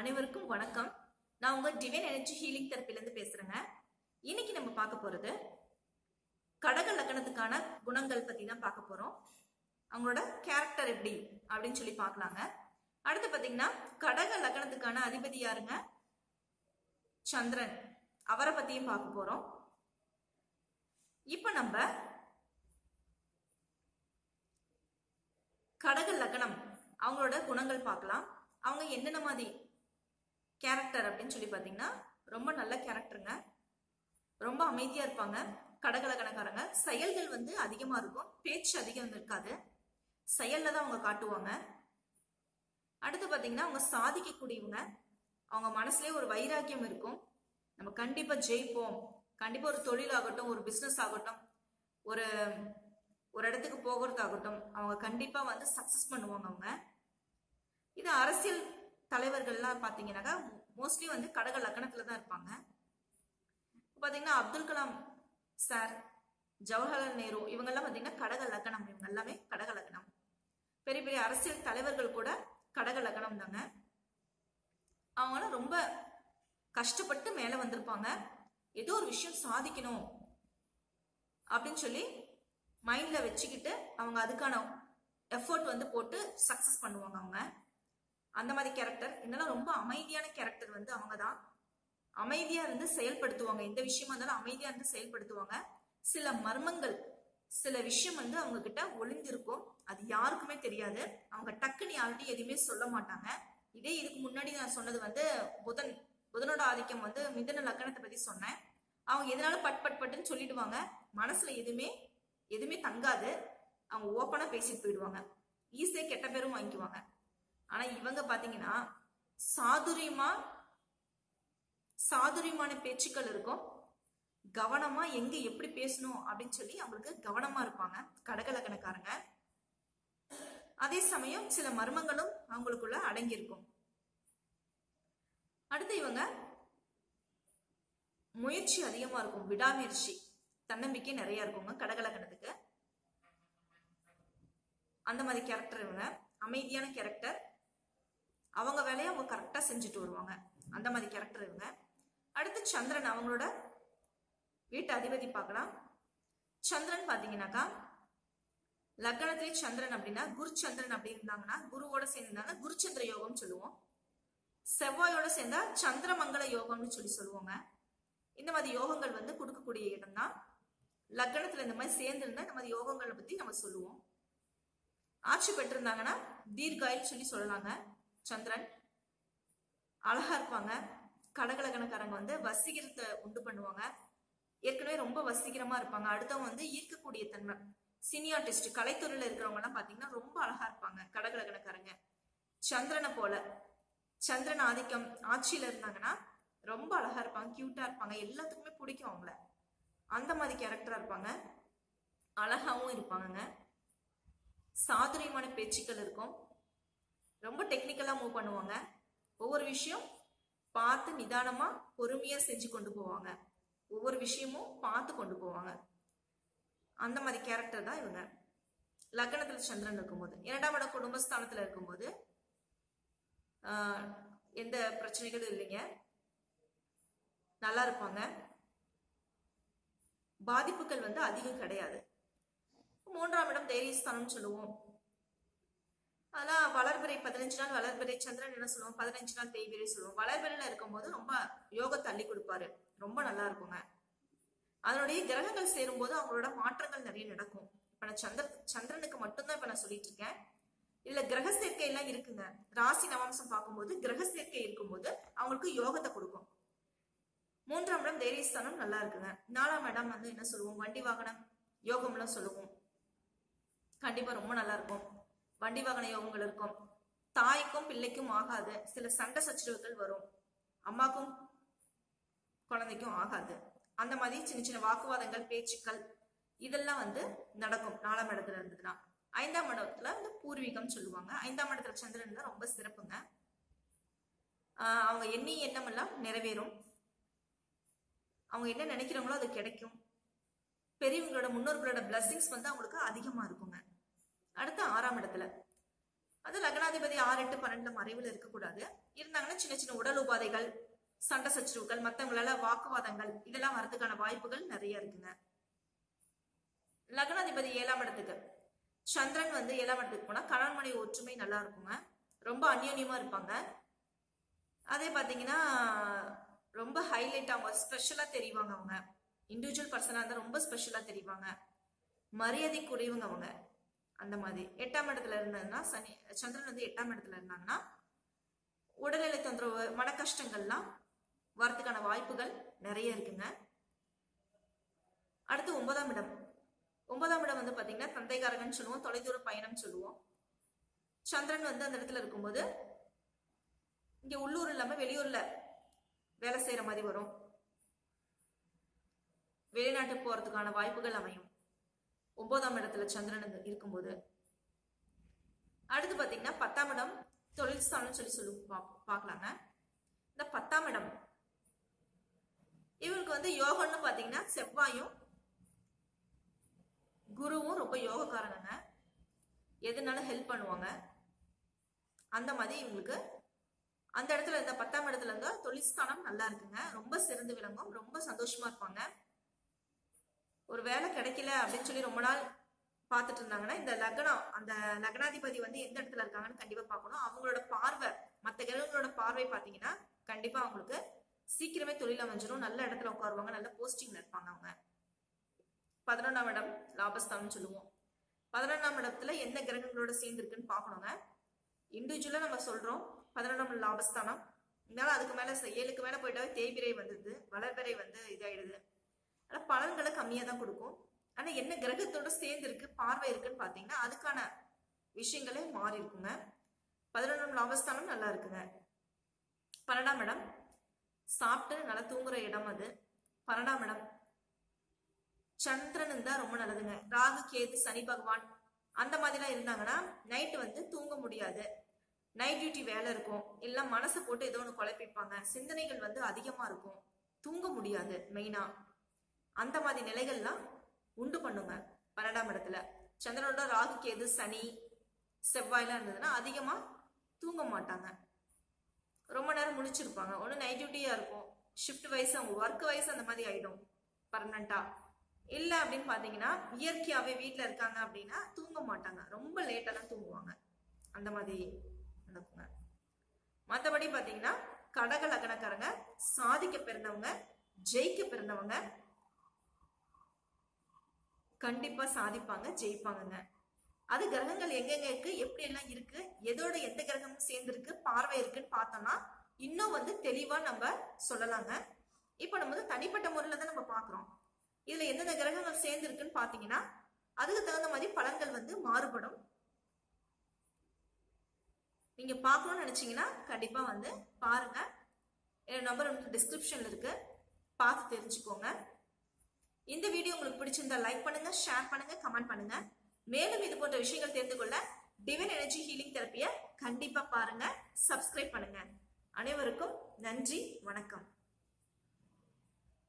அனைவருக்கும் வணக்கம். நான் உங்க டிவைன் எனர்ஜி ஹீலிங் தரப்பிலிருந்து பேசுறேங்க. இன்னைக்கு நம்ம பார்க்க போறது கடக லக்கணத்துக்கான குணங்கள் பத்தி தான் பார்க்க போறோம். அவங்களோட கேரக்டர் எப்படி அப்படின்னு சொல்லி பார்க்கலாங்க. அடுத்து பாத்தீங்கன்னா கடக லக்கணத்துக்கான அதிபதி யாருங்க? சந்திரன். அவரை பத்தியும் பார்க்க போறோம். இப்ப நம்ம கடக லக்னம் அவங்களோட குணங்கள் பார்க்கலாம். அவங்க என்னென்ன மாதிரி கேரக்டர் அப்படின்னு சொல்லி பார்த்தீங்கன்னா ரொம்ப நல்ல கேரக்டருங்க ரொம்ப அமைதியாக இருப்பாங்க. கடகலக்கணக்காரங்க செயல்கள் வந்து அதிகமாக இருக்கும். பேச்சு அதிகம் இருக்காது செயலில் தான் அவங்க காட்டுவாங்க. அடுத்து பார்த்தீங்கன்னா அவங்க சாதிக்கக்கூடியவங்க. அவங்க மனசுலேயே ஒரு வைராக்கியம் இருக்கும். நம்ம கண்டிப்பாக ஜெயிப்போம். கண்டிப்பாக ஒரு தொழில் ஆகட்டும் ஒரு பிஸ்னஸ் ஆகட்டும் ஒரு ஒரு இடத்துக்கு போகிறதாகட்டும் அவங்க கண்டிப்பாக வந்து சக்ஸஸ் பண்ணுவாங்க அவங்க. இது அரசியல் தலைவர்கள்லாம் பார்த்தீங்கன்னாக்கா மோஸ்ட்லி வந்து கடக லக்கணத்தில் தான் இருப்பாங்க. பார்த்தீங்கன்னா அப்துல் கலாம் சார் ஜவஹர்லால் நேரு இவங்கெல்லாம் பார்த்தீங்கன்னா கடக லக்கணம். இவங்க எல்லாமே கடக லக்கணம். பெரிய பெரிய அரசியல் தலைவர்கள் கூட கடக லக்கணம் தாங்க. அவங்களாம் ரொம்ப கஷ்டப்பட்டு மேலே வந்திருப்பாங்க. ஏதோ ஒரு விஷயம் சாதிக்கணும் அப்படின்னு சொல்லி மைண்டில் வச்சுக்கிட்டு அவங்க அதுக்கான எஃபர்ட் வந்து போட்டு சக்ஸஸ் பண்ணுவாங்க அவங்க. அந்த மாதிரி கேரக்டர் என்னெல்லாம் ரொம்ப அமைதியான கேரக்டர் வந்து அவங்க தான் அமைதியாக இருந்து செயல்படுத்துவாங்க. எந்த விஷயமா இருந்தாலும் அமைதியாக இருந்து செயல்படுத்துவாங்க. சில மர்மங்கள் சில விஷயம் வந்து அவங்க கிட்ட ஒளிந்திருக்கும். அது யாருக்குமே தெரியாது. அவங்க டக்குன்னு யார்கிட்டையும் எதுவுமே சொல்ல மாட்டாங்க. இதே இதுக்கு முன்னாடி நான் சொன்னது வந்து புதன். புதனோட ஆதிக்கம் வந்து மிதன லக்கணத்தை பத்தி சொன்னேன். அவங்க எதனால பட் பட் பட்டுன்னு சொல்லிடுவாங்க. மனசுல எதுவுமே எதுவுமே தங்காது. அவங்க ஓப்பனா பேசிட்டு போயிடுவாங்க. ஈஸியா கெட்ட பேரும் வாங்கிக்குவாங்க. ஆனா இவங்க பாத்தீங்கன்னா சாதுரியமா சாதுரியமான பேச்சுக்கள் இருக்கும். கவனமா எங்க எப்படி பேசணும் அப்படின்னு சொல்லி அவங்களுக்கு கவனமா இருப்பாங்க. கடகலக்கணக்காரங்க. அதே சமயம் சில மர்மங்களும் அவங்களுக்குள்ள அடங்கி இருக்கும் அடுத்து இவங்க முயற்சி அதிகமா இருக்கும். விடாமுயற்சி தன்னம்பிக்கை நிறைய இருக்குங்க கடகலக்கணத்துக்கு. அந்த மாதிரி கேரக்டர் இவங்க. அமைதியான கேரக்டர் அவங்க வேலையை அவங்க கரெக்டாக செஞ்சுட்டு வருவாங்க. அந்த மாதிரி கேரக்டர் இவங்க. அடுத்து சந்திரன் அவங்களோட வீட்டு அதிபதி பார்க்கலாம். சந்திரன் பார்த்தீங்கன்னாக்கா லக்னத்திலே சந்திரன் அப்படின்னா குரு சந்திரன் அப்படி இருந்தாங்கன்னா குருவோட சேர்ந்தாங்க குருச்சந்திர யோகம்னு சொல்லுவோம். செவ்வாயோட சேர்ந்தா சந்திரமங்கல யோகம்னு சொல்லி சொல்லுவாங்க. இந்த மாதிரி யோகங்கள் வந்து கொடுக்கக்கூடிய இடம் தான் லக்னத்துல இந்த மாதிரி சேர்ந்திருந்தா இந்த மாதிரி யோகங்களை பத்தி நம்ம சொல்லுவோம். ஆட்சி பெற்றிருந்தாங்கன்னா தீர்காயில் சொல்லி சொல்லலாங்க. சந்திரன். அழகா இருப்பாங்க. கடகலகணக்காரங்க வந்து வசீகரத்தை உண்டு பண்ணுவாங்க. ஏற்கனவே ரொம்ப வசீகரமா இருப்பாங்க. அடுத்தவங்க வந்து ஈர்க்கக்கூடிய தன்மை. சினியார்டிஸ்ட் கலைத்துறையில இருக்கிறவங்க எல்லாம் பாத்தீங்கன்னா ரொம்ப அழகா இருப்பாங்க. கடகலகணக்காரங்க. சந்திரனை போல. சந்திரன் ஆதிக்கம் ஆட்சியில இருந்தாங்கன்னா ரொம்ப அழகா இருப்பாங்க. கியூட்டா இருப்பாங்க. எல்லாத்துக்குமே பிடிக்கும் அவங்கள. அந்த மாதிரி கேரக்டரா இருப்பாங்க. அழகாவும் இருப்பாங்கங்க. சாதுரியமான பேச்சுக்கள் இருக்கும். ரொம்ப டெக்னிக்கலா மூவ் பண்ணுவாங்க. ஒவ்வொரு விஷயம் பார்த்து நிதானமா பொறுமையா செஞ்சு கொண்டு போவாங்க. ஒவ்வொரு விஷயமும் பார்த்து கொண்டு போவாங்க. அந்த மாதிரி கேரக்டர் தான் இவங்க. லக்னத்துல சந்திரன் இருக்கும்போது இரண்டாம் இடம் குடும்பஸ்தானத்துல இருக்கும்போது எந்த பிரச்சனைகளும் இல்லைங்க. நல்லா இருப்பாங்க. பாதிப்புகள் வந்து அதிகம் கிடையாது. மூன்றாம் இடம் தைரியஸ்தானம் சொல்லுவோம். ஆனால் வளர்பிறை பதினஞ்சு நாள் வளர்பிறை சந்திரன் என்ன சொல்லுவோம் பதினஞ்சு நாள் தேய்பிறை சொல்லுவோம் வளர்பிறையில் இருக்கும்போது ரொம்ப யோகத்தை தள்ளி கொடுப்பாரு. ரொம்ப நல்லா இருக்குங்க. அதனுடைய கிரகங்கள் சேரும்போது அவங்களோட மாற்றங்கள் நிறைய நடக்கும். இப்போ நான் சந்திர சந்திரனுக்கு மட்டும்தான் இப்போ நான் சொல்லிட்டு இருக்கேன். இல்ல கிரக சேர்க்கை எல்லாம் இருக்குங்க. ராசி நவம்சம் பார்க்கும்போது கிரக சேர்க்கை இருக்கும்போது அவங்களுக்கு யோகத்தை கொடுக்கும். மூன்றாம் இடம் தைரியஸ்தானம் நல்லா இருக்குங்க. நாலாம் இடம் வந்து என்ன சொல்லுவோம்? வண்டி வாகனம். யோகம்லாம் சொல்லுவோம். கண்டிப்பா ரொம்ப நல்லா இருக்கும். வண்டி வாகன யோகங்கள் இருக்கும். தாய்க்கும் பிள்ளைக்கும் ஆகாது. சில சண்டை சச்சரவுகள் வரும். அம்மாக்கும் குழந்தைக்கும் ஆகாது. அந்த மாதிரி சின்ன சின்ன வாக்குவாதங்கள் பேச்சுக்கள் இதெல்லாம் வந்து நடக்கும். நாலாம் இடத்துல இருந்ததுன்னா. ஐந்தாம் இடத்துல வந்து பூர்வீகம் சொல்லுவாங்க. ஐந்தாம் இடத்துல சந்திரன் தான் ரொம்ப சிறப்புங்க. அவங்க எண்ணி எண்ணமெல்லாம் நிறைவேறும். அவங்க என்ன நினைக்கிறாங்களோ அது கிடைக்கும். பெரியவங்களோட முன்னோர்களோட blessings வந்து அவங்களுக்கு அதிகமா இருக்கும். அடுத்து ஆறாம் இடத்துல. அது லக்னாதிபதி ஆறு எட்டு பன்னெண்டுல மறைவில் இருக்கக்கூடாது. இருந்தாங்கன்னா சின்ன சின்ன உடல் உபாதைகள் சண்டை சச்சரவுகள் மற்றவங்களால வாக்குவாதங்கள் இதெல்லாம் வரதுக்கான வாய்ப்புகள் நிறைய இருக்குங்க. லக்னாதிபதி ஏழாம் இடத்துக்கு. சந்திரன் வந்து ஏழாம் இடத்துக்கு போனா கணவன்மனை ஒற்றுமை நல்லா இருக்குங்க. ரொம்ப அந்யோன்யமா இருப்பாங்க. அதே பாத்தீங்கன்னா ரொம்ப ஹைலைட் அவங்க ஸ்பெஷலா தெரிவாங்க அவங்க. இண்டிவிஜுவல் பர்சனா இருந்தா ரொம்ப ஸ்பெஷலா தெரிவாங்க. மரியாதைக்குரியவங்க அவங்க. அந்த மாதிரி. எட்டாம் இடத்துல இருந்ததுன்னா சனி சந்திரன் வந்து எட்டாம் இடத்துல இருந்தாங்கன்னா உடல்நிலை தொந்தரவு மன கஷ்டங்கள்லாம் வரத்துக்கான வாய்ப்புகள் நிறைய இருக்குங்க. அடுத்து ஒன்பதாம் இடம். ஒன்பதாம் இடம் வந்து பாத்தீங்கன்னா தந்தைகாரகன் சொல்லுவோம் தொலைதூர பயணம் சொல்லுவோம். சந்திரன் வந்து அந்த இடத்துல இருக்கும்போது இங்க உள்ளூர் இல்லாம வெளியூர்ல வேலை செய்யற மாதிரி வரும். வெளிநாட்டுக்கு போறதுக்கான வாய்ப்புகள் அமையும். ஒன்பதாம் இடத்துல சந்திரன் இருக்கும்போது அடுத்து பாத்தீங்கன்னா பத்தாம் இடம் தொழில் ஸ்தானம் சொல்லி சொல்லி பா- பார்க்கலாங்க இந்த பத்தாம் இடம் இவருக்கு வந்து யோகம்னு பாத்தீங்கன்னா செவ்வாயும் குருவும் ரொம்ப யோகக்காரங்க எதுனாலும் ஹெல்ப் பண்ணுவாங்க? அந்த மாதிரி இவங்களுக்கு அந்த இடத்துல இந்த பத்தாம் இடத்துல இருந்தா தொழில்ஸ்தானம் நல்லா இருக்குங்க. ரொம்ப சிறந்து விளங்கும் ரொம்ப சந்தோஷமா இருப்பாங்க. ஒரு வேலை கிடைக்கல அப்படின்னு சொல்லி ரொம்ப நாள் பார்த்துட்டு இருந்தாங்கன்னா இந்த லக்னம் அந்த லக்னாதிபதி வந்து எந்த இடத்துல இருக்காங்கன்னு கண்டிப்பா பார்க்கணும். அவங்களோட பார்வை மற்ற கிரகங்களோட பார்வை பார்த்தீங்கன்னா கண்டிப்பா அவங்களுக்கு சீக்கிரமே தொழில் அமைஞ்சிடும் நல்ல இடத்துல உட்காருவாங்க. நல்ல போஸ்டிங்ல இருப்பாங்க அவங்க. பதினொன்றாம் இடம் லாபஸ்தானம் சொல்லுவோம். பதினொன்றாம் இடத்துல எந்த கிரகங்களோட சேர்ந்து இருக்குன்னு பார்க்கணுங்க. இண்டிவிஜுவலா நம்ம சொல்றோம். பதினொன்றாம் லாபஸ்தானம். இருந்தாலும் அதுக்கு மேல ஏழுக்கு மேல போயிட்டாவே தேய்பிரை வந்துடுது வளர்பிறை வந்து இதாயிடுது. ஆனால் பலன்களை கம்மியாக தான் கொடுக்கும். ஆனால் என்ன கிரகத்தோட சேர்ந்து இருக்கு பார்வை இருக்குன்னு பார்த்தீங்கன்னா அதுக்கான விஷயங்களே மாறி இருக்குங்க. பதினொன்றாம் லாபஸ்தானம் நல்லா இருக்குங்க. பன்னெண்டாம் இடம். சாப்பிட்டு நல்லா தூங்குற இடம் அது. பன்னெண்டாம் இடம். சந்திரன் தான் ரொம்ப நல்லதுங்க. ராகு கேது சனி பகவான் அந்த மாதிரிலாம் இருந்தாங்கன்னா நைட்டு வந்து தூங்க முடியாது. நைட் டியூட்டி வேலை இருக்கும். இல்லை மனசை போட்டு ஏதோ ஒன்று குழப்பிப்பாங்க. சிந்தனைகள் வந்து அதிகமாக இருக்கும். தூங்க முடியாது மெயினாக அந்த மாதிரி நிலைகள்லாம் உண்டு பண்ணுங்க. பன்னெண்டாம் இடத்துல. சந்திரனோட ராகு கேது சனி செவ்வாய்லாம் இருந்ததுன்னா அதிகமாக தூங்க மாட்டாங்க. ரொம்ப நேரம் முழிச்சிருப்பாங்க. ஒன்று நைட் டியூட்டியாக இருக்கும். ஷிஃப்ட் வைஸ் அவங்க ஒர்க் வைஸ் அந்த மாதிரி ஆகிடும் பர்மனண்ட்டாக இல்லை அப்படின்னு பார்த்தீங்கன்னா இயற்கையாகவே வீட்டில் இருக்காங்க அப்படின்னா தூங்க மாட்டாங்க. ரொம்ப லேட்டாக தான் தூங்குவாங்க. அந்த மாதிரி நடக்குங்க. மற்றபடி பார்த்தீங்கன்னா கடக லக்னக்காரங்க சாதிக்க பிறந்தவங்க ஜெயிக்க பிறந்தவங்க கண்டிப்பா சாதிப்பாங்க ஜெயிப்பாங்கங்க. அது கிரகங்கள் எங்கெங்க இருக்கு எப்படி எல்லாம் இருக்கு எதோட எந்த கிரகமும் சேர்ந்து இருக்கு பார்வை இருக்குன்னு பார்த்தோம்னா இன்னும் வந்து தெளிவா நம்ம சொல்லலாங்க. இப்போ நம்ம வந்து தனிப்பட்ட முறையில தான் நம்ம பார்க்குறோம். இதுல எந்தெந்த கிரகங்கள் சேர்ந்து இருக்குன்னு பார்த்தீங்கன்னா அதுக்கு தகுந்த மாதிரி பலன்கள் வந்து மாறுபடும். நீங்க பார்க்கணும்னு நினைச்சீங்கன்னா கண்டிப்பா வந்து பாருங்க. என் நம்பர் வந்து டிஸ்கிரிப்ஷன்ல இருக்கு. பார்த்து தெரிஞ்சுக்கோங்க. இந்த வீடியோ உங்களுக்கு பிடிச்சிருந்தா லைக் பண்ணுங்க ஷேர் பண்ணுங்க கமெண்ட் பண்ணுங்க. மேலும் இது போன்ற விஷயங்கள் தெரிந்து கொள்ள டிவன் எனர்ஜி ஹீலிங் தெரப்பியை கண்டிப்பா பாருங்க சப்ஸ்கிரைப் பண்ணுங்க. அனைவருக்கும் நன்றி வணக்கம்.